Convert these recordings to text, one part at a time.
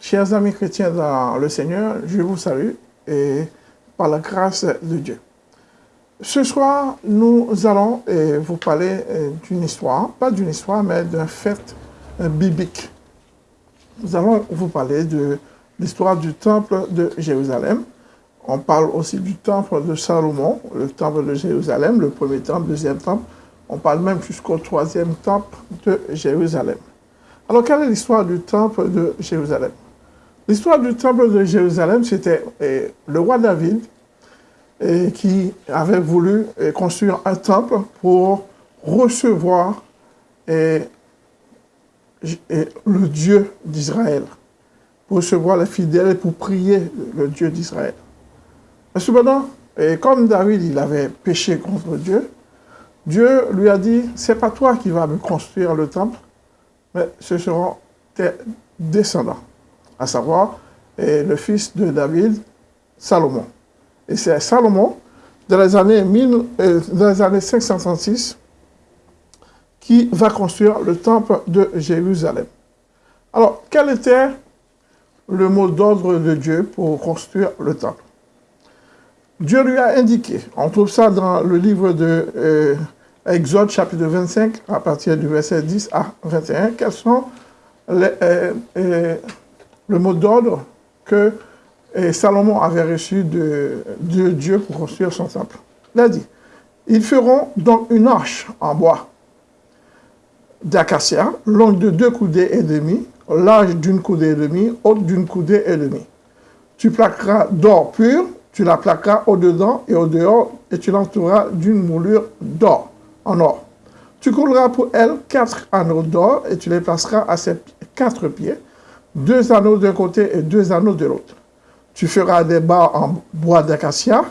Chers amis chrétiens dans le Seigneur, je vous salue et par la grâce de Dieu. Ce soir, nous allons vous parler eh, d'une histoire, pas d'une histoire, mais d'un fait eh, biblique. Nous allons vous parler de l'histoire du temple de Jérusalem. On parle aussi du temple de Salomon, le temple de Jérusalem, le premier temple, le deuxième temple. On parle même jusqu'au troisième temple de Jérusalem. Alors, quelle est l'histoire du temple de Jérusalem? L'histoire du temple de Jérusalem, c'était le roi David qui avait voulu construire un temple pour recevoir le Dieu d'Israël, pour recevoir les fidèles et pour prier le Dieu d'Israël. Cependant, comme David il avait péché contre Dieu, Dieu lui a dit, c'est pas toi qui vas me construire le temple, mais ce seront tes descendants, à savoir le fils de David, Salomon. Et c'est Salomon, dans les années, euh, dans les années 536, qui va construire le temple de Jérusalem. Alors, quel était le mot d'ordre de Dieu pour construire le temple? Dieu lui a indiqué, on trouve ça dans le livre de euh, Exode chapitre 25, à partir du verset 10 à 21, quels sont les, euh, le mot d'ordre que Salomon avait reçu de, Dieu pour construire son temple. Il a dit, ils feront donc une arche en bois d'acacia, longue de deux coudées et demi, large d'une coudée et demie, haute d'une coudée et demie. Tu plaqueras d'or pur, tu la plaqueras au-dedans et au-dehors, et tu l'entoureras d'une moulure d'or, en or. Tu couleras pour elle quatre anneaux d'or, et tu les placeras à ses quatre pieds, deux anneaux d'un côté et deux anneaux de l'autre. Tu feras des barres en bois d'acacia,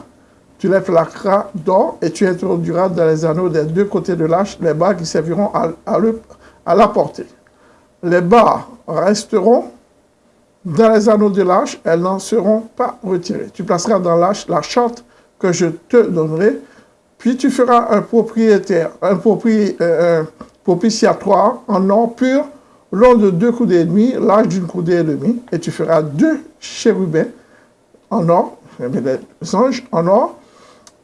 tu les plaqueras d'or et tu introduiras dans les anneaux des deux côtés de l'arche les barres qui serviront à, la porter. Les barres resteront dans les anneaux de l'arche, elles n'en seront pas retirées. Tu placeras dans l'arche la charte que je te donnerai, puis tu feras un propriétaire, un, euh, propitiatoire en or pur, long de deux coudées et demi, large d'une coudée et demie, et tu feras deux chérubins en or, des anges en or,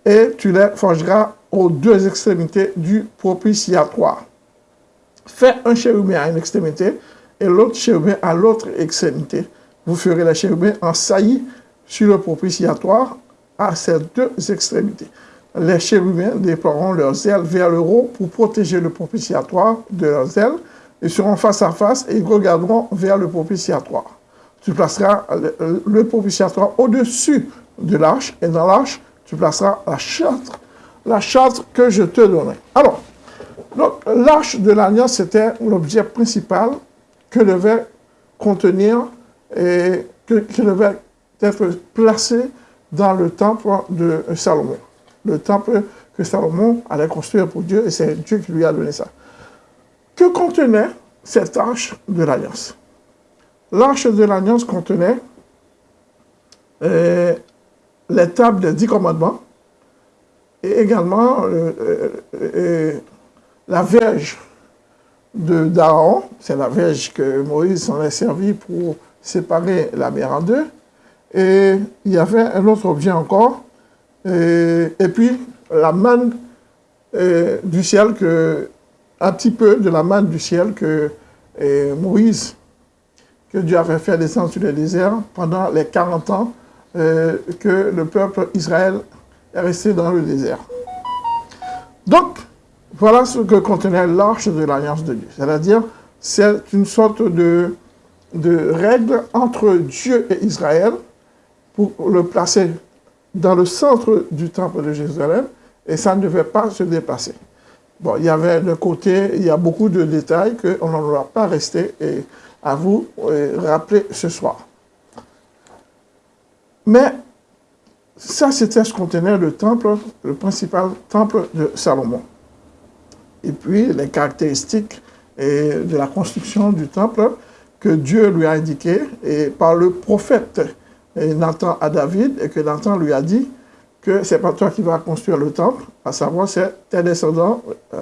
et tu les forgeras aux deux extrémités du propitiatoire. Fais un chérubin à une extrémité et l'autre chérubin à l'autre extrémité. Vous ferez les chérubins en saillie sur le propitiatoire à ces deux extrémités. Les chérubins déploieront leurs ailes vers le haut pour protéger le propitiatoire de leurs ailes. Ils seront face à face et ils regarderont vers le propitiatoire tu placeras le, propitiatoire au-dessus de l'arche, et dans l'arche, tu placeras la charte, la charte que je te donnerai. Alors, l'arche de l'alliance, c'était l'objet principal que devait contenir et que, devait être placé dans le temple de Salomon. Le temple que Salomon allait construire pour Dieu, et c'est Dieu qui lui a donné ça. Que contenait cette arche de l'alliance L'arche de l'Alliance contenait euh, les tables des dix commandements et également euh, euh, la verge d'Aaron, c'est la verge que Moïse s'en est servi pour séparer la mer en deux. Et il y avait un autre objet encore, et, puis la manne du ciel, que, un petit peu de la manne du ciel que Moïse que Dieu avait fait descendre sur le désert pendant les 40 ans euh, que le peuple Israël est resté dans le désert. Donc, voilà ce que contenait l'arche de l'alliance de Dieu. C'est-à-dire, c'est une sorte de, de règle entre Dieu et Israël pour le placer dans le centre du temple de Jérusalem et ça ne devait pas se dépasser. Bon, il y avait de côté, il y a beaucoup de détails qu'on n'en doit pas rester et à vous euh, rappeler ce soir. Mais ça, c'était ce contenait le temple, le principal temple de Salomon. Et puis, les caractéristiques de la construction du temple que Dieu lui a indiqué et par le prophète Nathan à David, et que Nathan lui a dit que c'est pas toi qui vas construire le temple, à savoir c'est tes descendants, euh,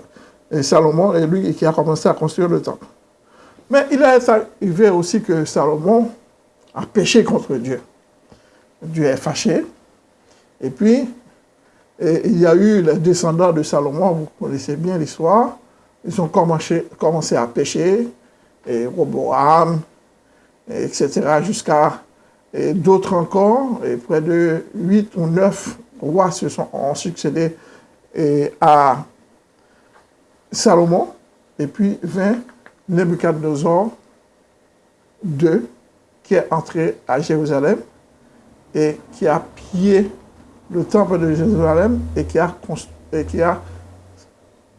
et Salomon, et lui qui a commencé à construire le temple. Mais il est arrivé aussi que Salomon a péché contre Dieu. Dieu est fâché. Et puis, il y a eu les descendants de Salomon, vous connaissez bien l'histoire. Ils ont commencé, commencé à pécher, et Roboam, etc., jusqu'à d'autres encore, et près de huit ou neuf rois se sont, ont succédé à Salomon, et puis vint Nebuchadnezzar II, qui est entré à Jérusalem et qui a pillé le temple de Jérusalem et qui a,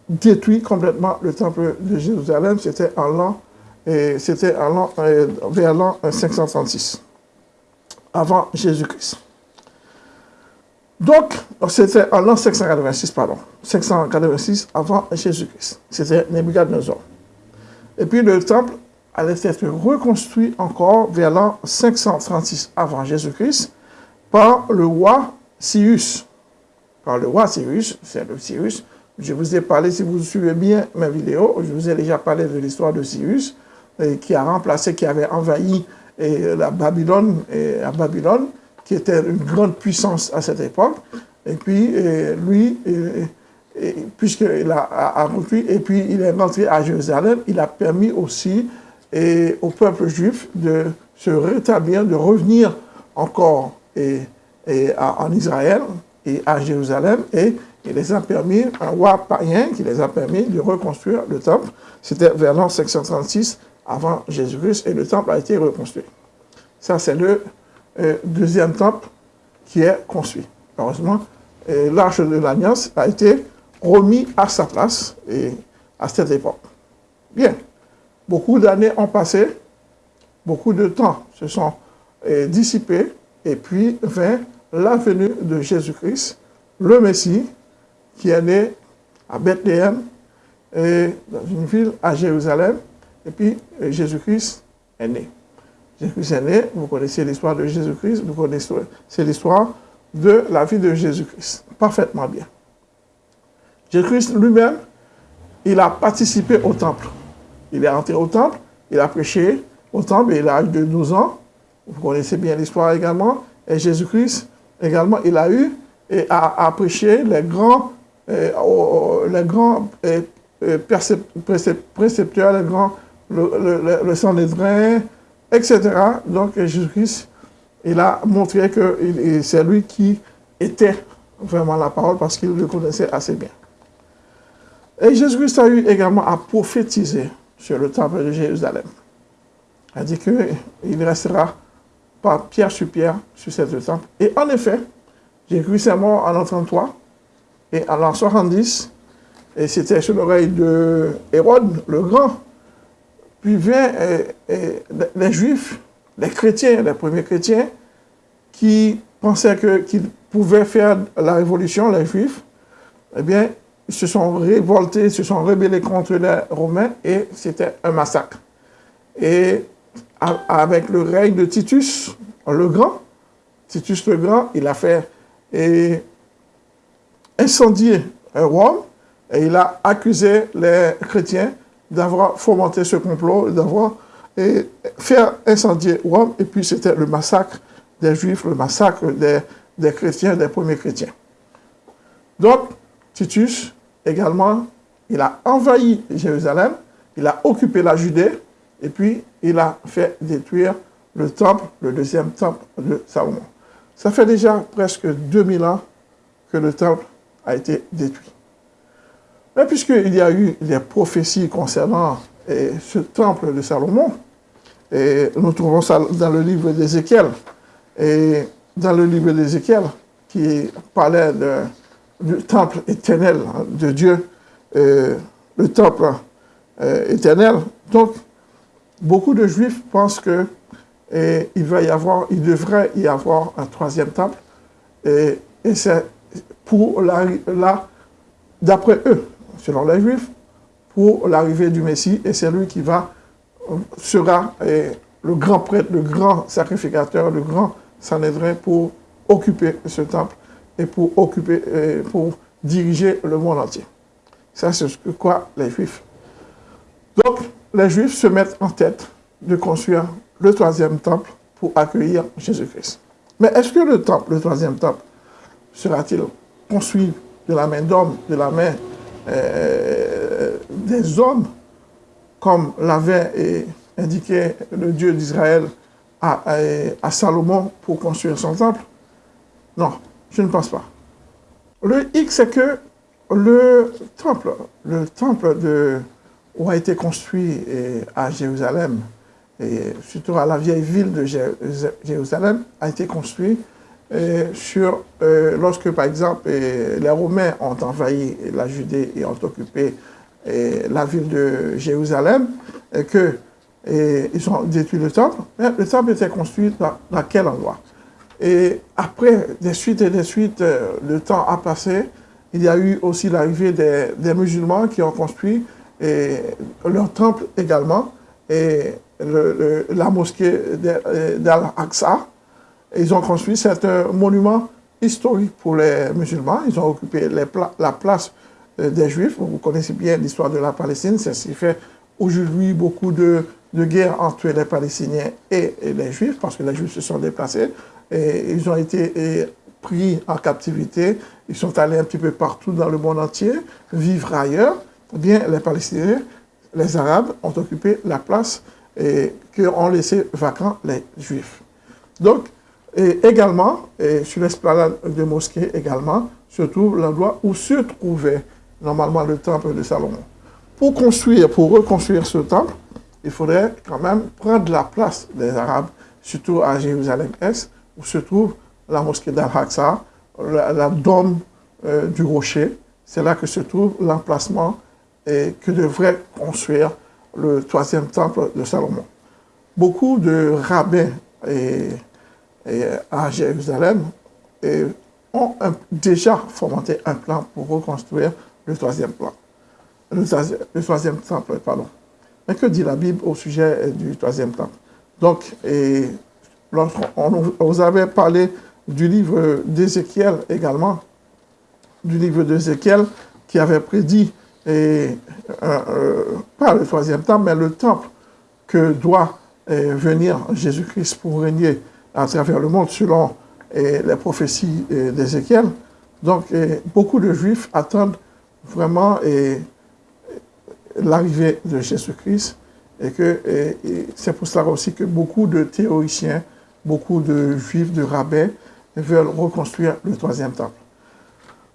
détruit complètement le temple de Jérusalem. C'était en l'an c'était euh, vers l'an 536, avant Jésus-Christ. Donc, c'était en l'an 586, pardon, 586 avant Jésus-Christ. C'était Nebuchadnezzar. Et puis le temple allait être reconstruit encore vers l'an 536 avant Jésus-Christ par le roi Cyrus. Par le roi Cyrus, c'est le Cyrus. Je vous ai parlé, si vous suivez bien mes vidéos, je vous ai déjà parlé de l'histoire de Cyrus, qui a remplacé, qui avait envahi la Babylone, à Babylone, qui était une grande puissance à cette époque. Et puis, lui, puisqu'il a, a, et puis il est rentré à Jérusalem, il a permis aussi au peuple juif de se rétablir, de revenir encore et, en Israël et à Jérusalem, et il les a permis, un roi païen qui les a permis de reconstruire le temple. C'était vers l'an 536 avant Jésus-Christ, et le temple a été reconstruit. Ça, c'est le deuxième temple qui est construit. Heureusement, l'arche de l'Alliance a été remis à sa place à cette époque. Bien, beaucoup d'années ont passé, beaucoup de temps se sont dissipés, et puis vint la venue de Jésus-Christ, le Messie, qui est né à Bethléem, et dans une ville à Jérusalem, et puis Jésus-Christ est né. Jésus-Christ est né, vous connaissez l'histoire de Jésus-Christ, vous connaissez l'histoire de la vie de Jésus-Christ, parfaitement bien. Jésus-Christ lui-même, il a participé au temple. Il est entré au temple, il a prêché au temple, il a l'âge de 12 ans. Vous connaissez bien l'histoire également. Et Jésus-Christ, également, il a eu et a, prêché les grands, euh, les grands euh, euh, précepteurs, les grands, le, le, le Sanhédrin, etc. Donc Jésus-Christ, il a montré que c'est lui qui était vraiment la parole parce qu'il le connaissait assez bien. Et Jésus-Christ a eu également à prophétiser sur le temple de Jérusalem. Il a dit qu'il restera pas pierre sur pierre sur cette temple. Et en effet, Jésus-Christ est mort en l'an 33 et en l'an 70, et c'était sur l'oreille de Hérode le Grand. Puis vient euh, euh, les Juifs, les chrétiens, les premiers chrétiens, qui pensaient qu'ils pouvaient faire la révolution, les Juifs, eh bien, ils se sont révoltés, se sont rebellés contre les Romains et c'était un massacre. Et avec le règne de Titus le Grand, Titus le Grand, il a fait incendier Rome et il a accusé les chrétiens d'avoir fomenté ce complot, d'avoir fait incendier Rome et puis c'était le massacre des Juifs, le massacre des, chrétiens, des premiers chrétiens. Donc, Titus, également, il a envahi Jérusalem, il a occupé la Judée, et puis il a fait détruire le temple, le deuxième temple de Salomon. Ça fait déjà presque 2000 ans que le temple a été détruit. Mais puisqu'il y a eu des prophéties concernant eh, ce temple de Salomon, et nous trouvons ça dans le livre d'Ézéchiel, et dans le livre d'Ézéchiel, qui parlait du temple éternel de Dieu, euh, le temple éternel. Donc, beaucoup de juifs pensent que il devrait y avoir un troisième temple, et, c'est pour la, d'après eux, selon les juifs, pour l'arrivée du Messie, et c'est lui qui va, sera le grand prêtre, le grand sacrificateur, le grand Sanhédrin pour occuper ce temple et pour occuper, pour diriger le monde entier. Ça, c'est ce que croient les Juifs. Donc, les Juifs se mettent en tête de construire le troisième temple pour accueillir Jésus-Christ. Mais est-ce que le temple, le troisième temple, sera-t-il construit de la main d'homme, de la main euh, des hommes, comme l'avait indiqué le Dieu d'Israël à, à, Salomon pour construire son temple Non, je ne pense pas. Le X, c'est que le temple, le temple de, où a été construit à Jérusalem, et surtout à la vieille ville de Jérusalem, a été construit euh, euh, lorsque, par exemple, euh, les Romains ont envahi la Judée et ont occupé la ville de Jérusalem, et que ont détruit le temple, mais le temple était construit dans, quel endroit? Et après, des suites et des suites, le temps a passé, il y a eu aussi l'arrivée des, musulmans qui ont construit leur temple également, et la mosquée d'Al-Aqsa. Ils ont construit, c'est un monument historique pour les musulmans. Ils ont occupé la place euh, des Juifs. Vous connaissez bien l'histoire de la Palestine. C'est ce qui fait aujourd'hui beaucoup de, guerres entre les Palestiniens et, les Juifs, parce que les Juifs se sont déplacés. Et ils ont été pris en captivité. Ils sont allés un petit peu partout dans le monde entier, vivre ailleurs. Bien, les Palestiniens, les Arabes ont occupé la place et ont laissé vacant les Juifs. Donc, et également, et sur l'esplanade de mosquée également, se trouve l'endroit où se trouvait normalement le temple de Salomon. Pour construire, pour reconstruire ce temple, il faudrait quand même prendre la place des Arabes, surtout à Jérusalem-Est, où se trouve la mosquée d'Al-Aqsa, la, dôme euh, du rocher. C'est là que se trouve l'emplacement et que devrait construire le troisième temple de Salomon. Beaucoup de rabbins à Jérusalem ont déjà fomenté un plan pour reconstruire le troisième plan, le, troisième temple, pardon. Mais que dit la Bible au sujet du troisième temple? Donc, lorsqu'on vous avait parlé du livre d'Ézéchiel également, du livre d'Ézéchiel qui avait prédit et, euh, euh, pas le troisième temple, mais le temple que doit euh, venir Jésus-Christ pour régner à travers le monde selon les prophéties d'Ézéchiel. Donc, beaucoup de Juifs attendent vraiment l'arrivée de Jésus-Christ et que c'est pour cela aussi que beaucoup de théoriciens, beaucoup de Juifs, de rabbins veulent reconstruire le troisième temple.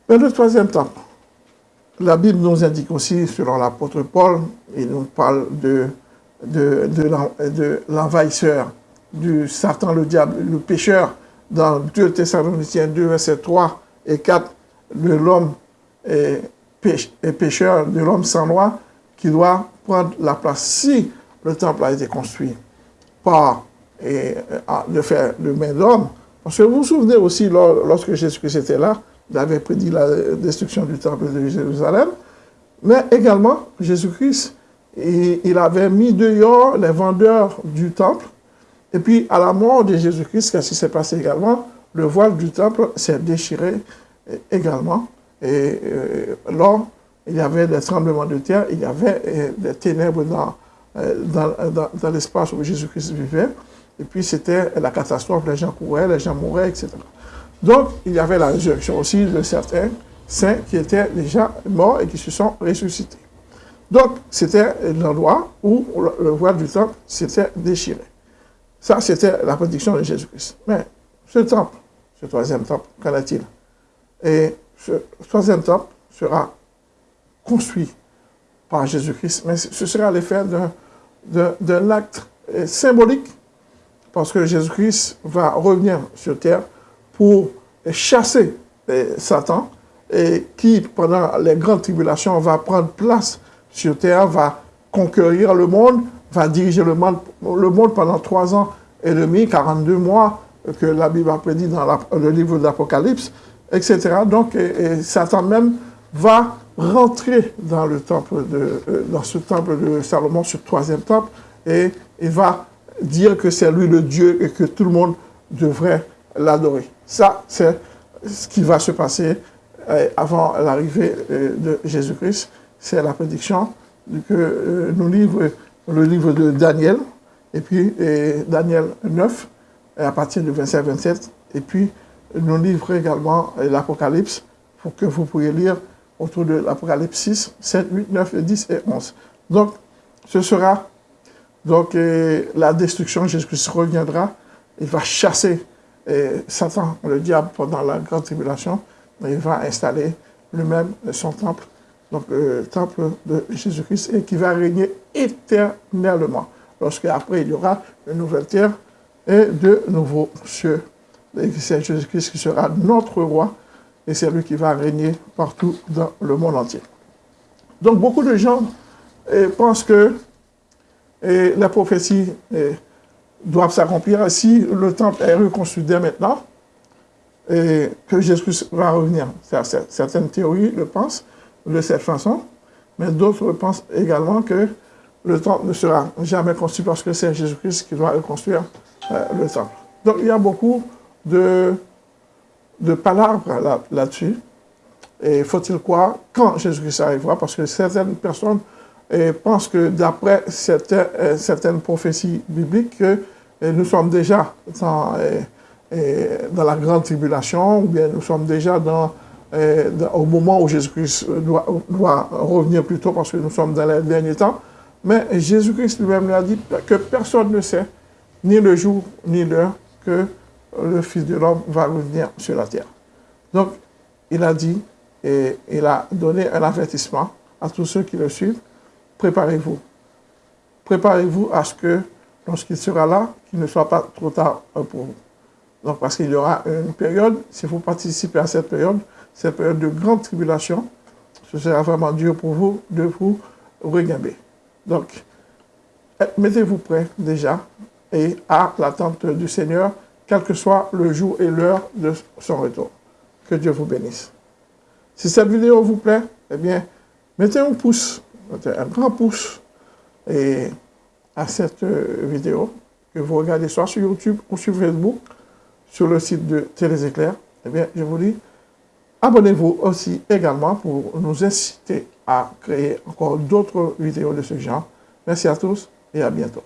Mais le troisième temple, la Bible nous indique aussi, selon l'apôtre Paul, il nous parle de, de l'envahisseur, du Satan, le diable, le pécheur, dans 2 Thessaloniciens 2, versets 3 et 4, de l'homme pécheur, de l'homme sans loi, qui doit prendre la place si le temple a été construit par et, de faire de main d'homme. Parce que vous vous souvenez aussi, lorsque Jésus-Christ était là, il avait prédit la destruction du temple de Jérusalem, mais également Jésus-Christ, il avait mis dehors les vendeurs du temple, et puis à la mort de Jésus-Christ, qu'est-ce qui s'est passé également? Le voile du temple s'est déchiré également, et euh, lors, il y avait des tremblements de terre, il y avait euh, des ténèbres dans, euh, dans, dans l'espace où Jésus-Christ vivait, et puis c'était la catastrophe, les gens couraient, les gens mouraient, etc. Donc, il y avait la résurrection aussi de certains saints qui étaient déjà morts et qui se sont ressuscités. Donc, c'était l'endroit où le voile du temple s'était déchiré. Ça, c'était la prédiction de Jésus-Christ. Mais ce temple, ce troisième temple, qu'en est-il Et ce troisième temple sera construit par Jésus-Christ, mais ce sera l'effet d'un acte symbolique, parce que Jésus-Christ va revenir sur terre pour chasser eh, Satan, et qui, pendant les grandes tribulations, va prendre place sur terre, va conquérir le monde, va diriger le monde, pendant trois ans et demi, 42 mois, que la Bible a prédit dans le livre d'Apocalypse, etc. Donc, Satan même va rentrer dans le temple de, euh, dans ce temple de Salomon, ce troisième temple, et il va dire que c'est lui le Dieu et que tout le monde devrait l'adorer. Ça, c'est ce qui va se passer euh, avant l'arrivée euh, de Jésus-Christ. C'est la prédiction que nous livre le livre de Daniel, et puis Daniel 9, à partir du 25-27, et puis nous livrer également l'Apocalypse pour que vous puissiez lire autour de l'Apocalypse 6, 7, 8, 9, 10 et 11. Donc, ce sera donc la destruction, Jésus-Christ reviendra, il va chasser Satan, le diable, pendant la grande tribulation, il va installer lui-même son temple, donc le temple de Jésus-Christ, et qui va régner éternellement. Lorsque après il y aura une nouvelle terre et de nouveaux cieux. C'est Jésus-Christ qui sera notre roi, et c'est lui qui va régner partout dans le monde entier. Donc beaucoup de gens eh, pensent que eh, la prophétie eh, doit s'accomplir si le temple est reconstruit dès maintenant, et que Jésus va revenir. Certaines théories le pensent de cette façon, mais d'autres pensent également que le temple ne sera jamais construit parce que c'est Jésus-Christ qui doit reconstruire euh, le temple. Donc il y a beaucoup de, de palabres là-dessus. et faut-il croire quand Jésus-Christ arrivera? Parce que certaines personnes euh, pensent que d'après certaines, euh, certaines prophéties bibliques, que nous sommes déjà dans dans la grande tribulation, ou bien nous sommes déjà dans, euh, au moment où Jésus-Christ doit, doit, revenir plus tôt parce que nous sommes dans les derniers temps. Mais Jésus-Christ lui-même nous a dit que personne ne sait, ni le jour, ni l'heure, que le Fils de l'homme va revenir sur la terre. Donc, il a dit, et il a donné un avertissement à tous ceux qui le suivent, préparez-vous. Préparez-vous à ce que, lorsqu'il sera là, qu'il ne soit pas trop tard pour vous. Donc, parce qu'il y aura une période, si vous participez à cette période, cette période de grande tribulation, ce sera vraiment dur pour vous de vous regarder. Donc, mettez-vous prêts déjà et à l'attente du Seigneur, quel que soit le jour et l'heure de son retour. Que Dieu vous bénisse. Si cette vidéo vous plaît, eh bien, mettez un pouce, mettez un grand pouce et à cette vidéo que vous regardez soit sur YouTube ou sur Facebook sur le site de Télé Éclair, eh bien, je vous dis, abonnez-vous aussi également pour nous inciter à créer encore d'autres vidéos de ce genre. Merci à tous et à bientôt.